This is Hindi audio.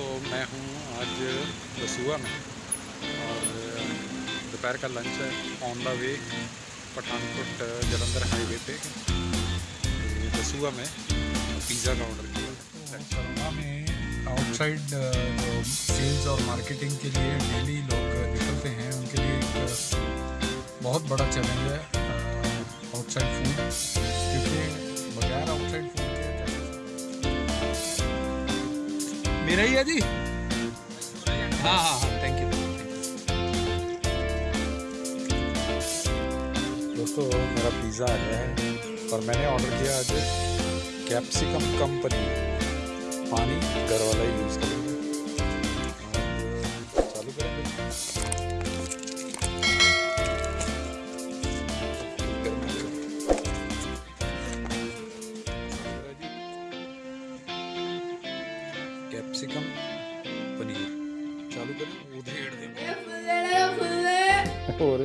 दोस्तों मैं हूँ आज दसुआ में। और दोपहर का लंच है on the way Pathankot Jalandhar highway पे। दसुआ में पिज़्ज़ा का ऑर्डर किया। कोरोना में आउटसाइड सेल्स और मार्केटिंग के लिए डेली लोग निकलते हैं, उनके लिए एक बहुत बड़ा चैलेंज है आउटसाइड मेरा ही है जी। हाँ हाँ हाँ थैंक यू दोस्तों, मेरा पिज़्ज़ा आ गया है और मैंने ऑर्डर किया आज कैप्सिकम कंपनी पानी, घर वाला ही यूज़ करेंगे कैप्सिकम पनीर। चालू करें उधेड़ दे और